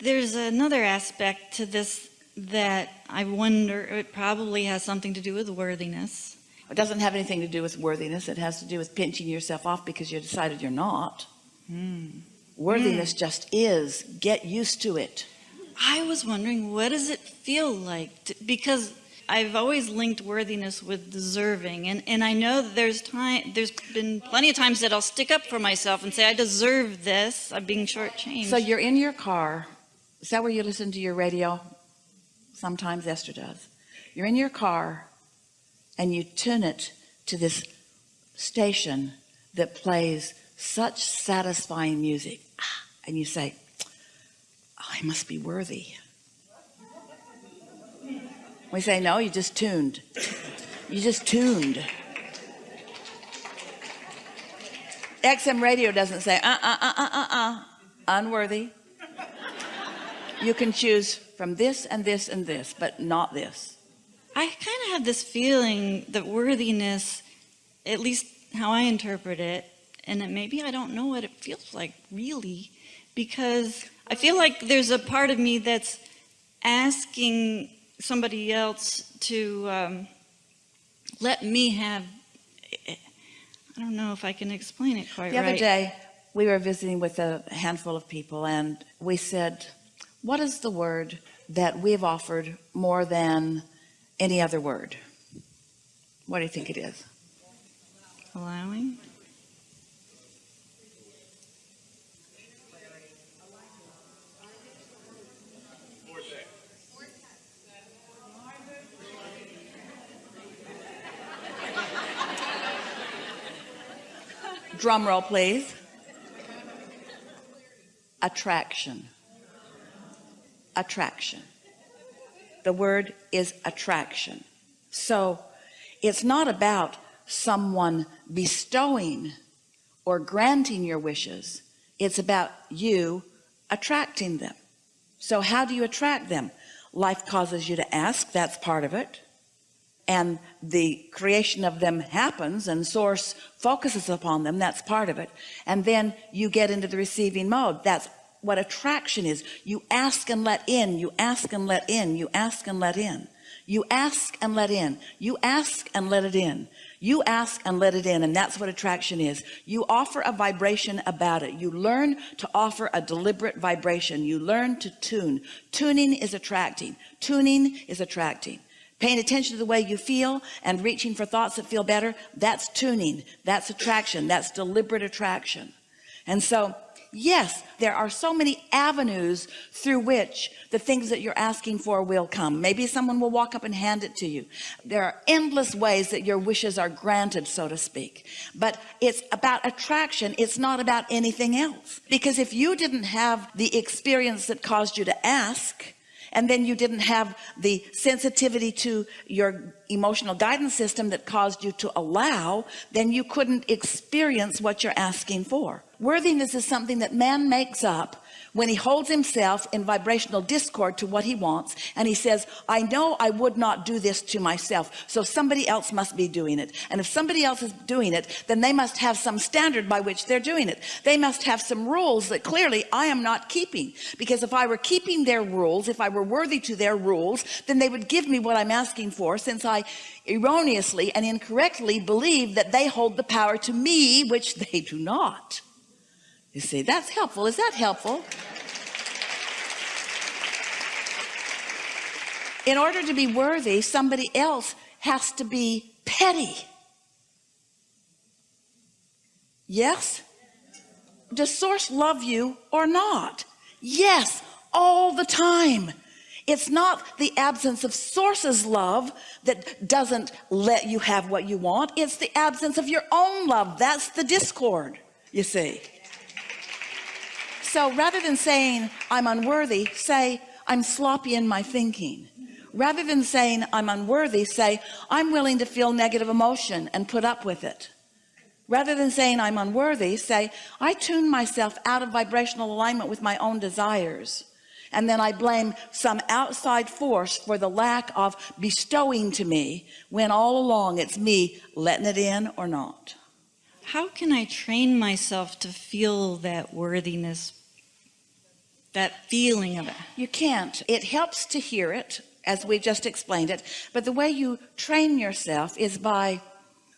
there's another aspect to this that I wonder, it probably has something to do with worthiness. It doesn't have anything to do with worthiness. It has to do with pinching yourself off because you decided you're not. Hmm. Worthiness hmm. just is. Get used to it. I was wondering, what does it feel like? To, because I've always linked worthiness with deserving. And, and I know there's time, there's been plenty of times that I'll stick up for myself and say, I deserve this. I'm being shortchanged. So you're in your car. Is that where you listen to your radio? Sometimes Esther does. You're in your car and you tune it to this station that plays such satisfying music. And you say, "Oh, I must be worthy. We say, no, you just tuned. You just tuned. XM radio doesn't say, uh, uh, uh, uh, uh, uh, unworthy. You can choose from this and this and this, but not this. I kind of have this feeling that worthiness, at least how I interpret it, and that maybe I don't know what it feels like really, because I feel like there's a part of me that's asking somebody else to um, let me have, I don't know if I can explain it quite The other right. day, we were visiting with a handful of people and we said, what is the word that we've offered more than any other word? What do you think it is? Allowing? Drum roll, please. Attraction. Attraction. The word is attraction. So it's not about someone bestowing or granting your wishes. It's about you attracting them. So how do you attract them? Life causes you to ask. That's part of it and the creation of them happens and source focuses upon them that's part of it and then you get into the receiving mode that's what attraction is. You ask and let in. You ask and let in. You ask and let in. You ask and let in. You ask and let it in. You ask and let it in and that's what attraction is. You offer a vibration about it. You learn to offer a deliberate vibration. You learn to tune. Tuning is attracting. Tuning is attracting. Paying attention to the way you feel and reaching for thoughts that feel better that's tuning. That's attraction. That's deliberate attraction. And so yes there are so many avenues through which the things that you're asking for will come. Maybe someone will walk up and hand it to you. There are endless ways that your wishes are granted so to speak. But it's about attraction. It's not about anything else. Because if you didn't have the experience that caused you to ask and then you didn't have the sensitivity to your emotional guidance system that caused you to allow then you couldn't experience what you're asking for. Worthiness is something that man makes up when he holds himself in vibrational discord to what he wants and he says I know I would not do this to myself so somebody else must be doing it. And if somebody else is doing it then they must have some standard by which they're doing it. They must have some rules that clearly I am not keeping because if I were keeping their rules if I were worthy to their rules then they would give me what I'm asking for since I erroneously and incorrectly believe that they hold the power to me which they do not you see that's helpful. Is that helpful? In order to be worthy somebody else has to be petty. Yes? Does source love you or not? Yes all the time. It's not the absence of source's love that doesn't let you have what you want. It's the absence of your own love. That's the discord you see so rather than saying I'm unworthy say I'm sloppy in my thinking. Rather than saying I'm unworthy say I'm willing to feel negative emotion and put up with it. Rather than saying I'm unworthy say I tune myself out of vibrational alignment with my own desires. And then I blame some outside force for the lack of bestowing to me when all along it's me letting it in or not. How can I train myself to feel that worthiness that feeling of it. You can't. It helps to hear it, as we just explained it. But the way you train yourself is by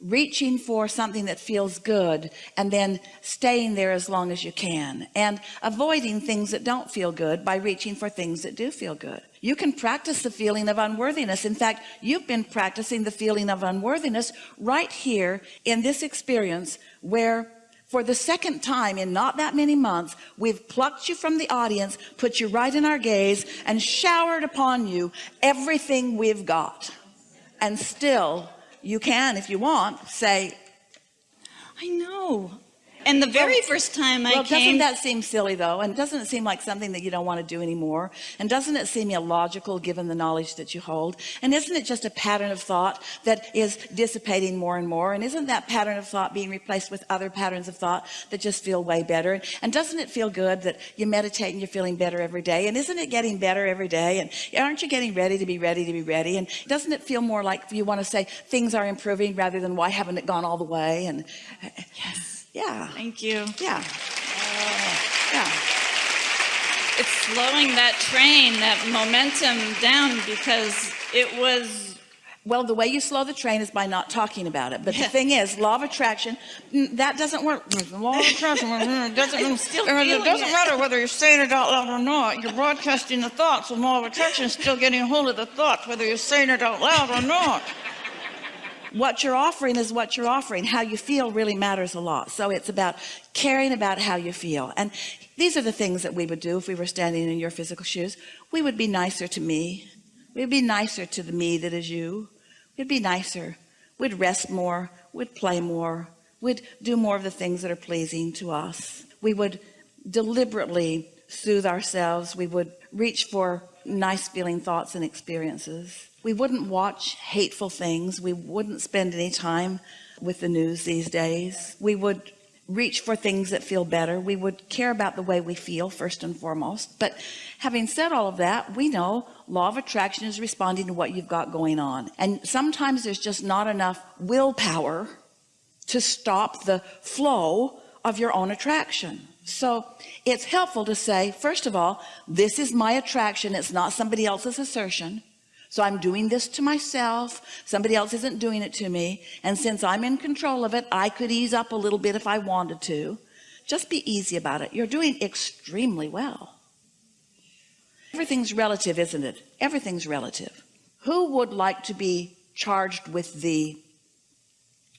reaching for something that feels good and then staying there as long as you can and avoiding things that don't feel good by reaching for things that do feel good. You can practice the feeling of unworthiness. In fact, you've been practicing the feeling of unworthiness right here in this experience where for the second time in not that many months, we've plucked you from the audience, put you right in our gaze and showered upon you everything we've got. And still you can, if you want, say, I know. And the very first time I well, came, doesn't that seem silly though? And doesn't it seem like something that you don't want to do anymore? And doesn't it seem illogical given the knowledge that you hold? And isn't it just a pattern of thought that is dissipating more and more? And isn't that pattern of thought being replaced with other patterns of thought that just feel way better? And doesn't it feel good that you meditate and you're feeling better every day? And isn't it getting better every day? And aren't you getting ready to be ready to be ready? And doesn't it feel more like you want to say things are improving rather than why haven't it gone all the way? And yes, yeah, thank you. yeah, oh. yeah. It's slowing that train, that momentum down because it was, Well, the way you slow the train is by not talking about it. But Yeah. the thing is, law of attraction, that doesn't work. Law of attraction it doesn't, still it doesn't it. matter whether you're saying it out loud or not. You're broadcasting the thoughts, and law of attraction is still getting a hold of the thoughts, whether you're saying it out loud or not. What you're offering is what you're offering. How you feel really matters a lot. So it's about caring about how you feel. And these are the things that we would do if we were standing in your physical shoes. We would be nicer to me. We'd be nicer to the me that is you. We'd be nicer. We'd rest more. We'd play more. We'd do more of the things that are pleasing to us. We would deliberately soothe ourselves. We would reach for nice feeling thoughts and experiences. We wouldn't watch hateful things. We wouldn't spend any time with the news these days. We would reach for things that feel better. We would care about the way we feel first and foremost. But having said all of that, we know law of attraction is responding to what you've got going on. And sometimes there's just not enough willpower to stop the flow of your own attraction. So it's helpful to say, first of all, this is my attraction. It's not somebody else's assertion. So I'm doing this to myself. Somebody else isn't doing it to me. And since I'm in control of it, I could ease up a little bit if I wanted to. Just be easy about it. You're doing extremely well. Everything's relative, isn't it? Everything's relative. Who would like to be charged with the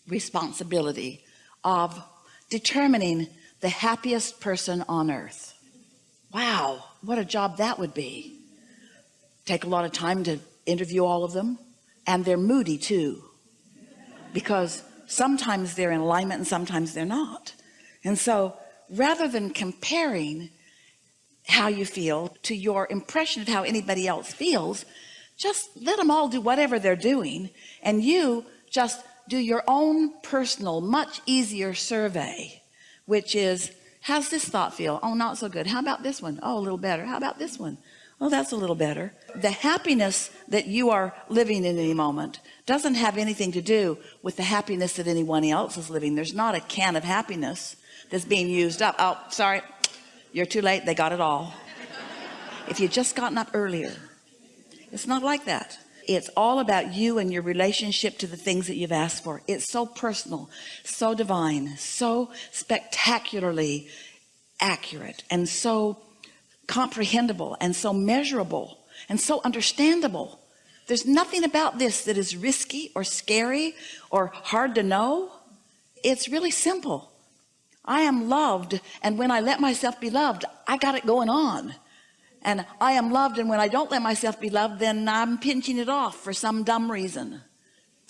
responsibility of determining the happiest person on earth? Wow, what a job that would be. Take a lot of time to interview all of them. And they're moody too. Because sometimes they're in alignment and sometimes they're not. And so rather than comparing how you feel to your impression of how anybody else feels, just let them all do whatever they're doing. And you just do your own personal, much easier survey, which is, how's this thought feel? Oh, not so good. How about this one? Oh, a little better. How about this one? Oh, that's a little better. The happiness that you are living in any moment doesn't have anything to do with the happiness that anyone else is living. There's not a can of happiness that's being used up. Oh, sorry. You're too late. They got it all. If you'd just gotten up earlier, it's not like that. It's all about you and your relationship to the things that you've asked for. It's so personal, so divine, so spectacularly accurate and so comprehensible and so measurable and so understandable. There's nothing about this that is risky or scary or hard to know. It's really simple. I am loved and when I let myself be loved, I got it going on. And I am loved and when I don't let myself be loved, then I'm pinching it off for some dumb reason.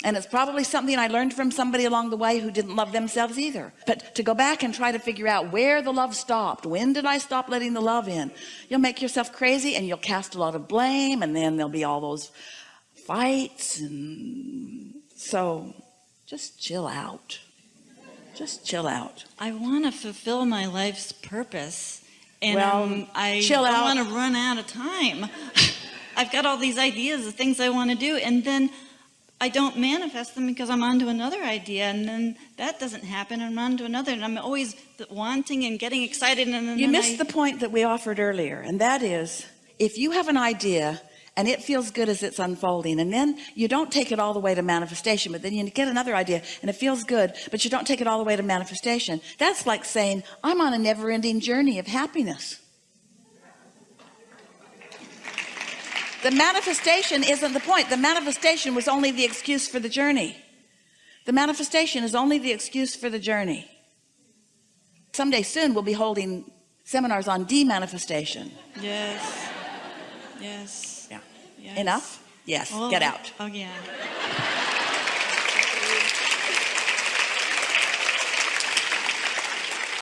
And it's probably something I learned from somebody along the way who didn't love themselves either. But to go back and try to figure out where the love stopped, when did I stop letting the love in? You'll make yourself crazy and you'll cast a lot of blame and then there'll be all those fights. And so just chill out. Just chill out. I want to fulfill my life's purpose. And Well, um, I chill out. want to run out of time. I've got all these ideas of things I want to do. And then I don't manifest them because I'm on to another idea and then that doesn't happen and I'm on to another and I'm always wanting and getting excited and You I- missed the point that we offered earlier, and that is if you have an idea and it feels good as it's unfolding, and then you don't take it all the way to manifestation, but then you get another idea and it feels good, but you don't take it all the way to manifestation. That's like saying, I'm on a never ending journey of happiness. The manifestation isn't the point. The manifestation was only the excuse for the journey. The manifestation is only the excuse for the journey. Someday soon we'll be holding seminars on demanifestation. Yes. Yes. Yes. Enough? Yes. Oh, Get out. Oh, yeah.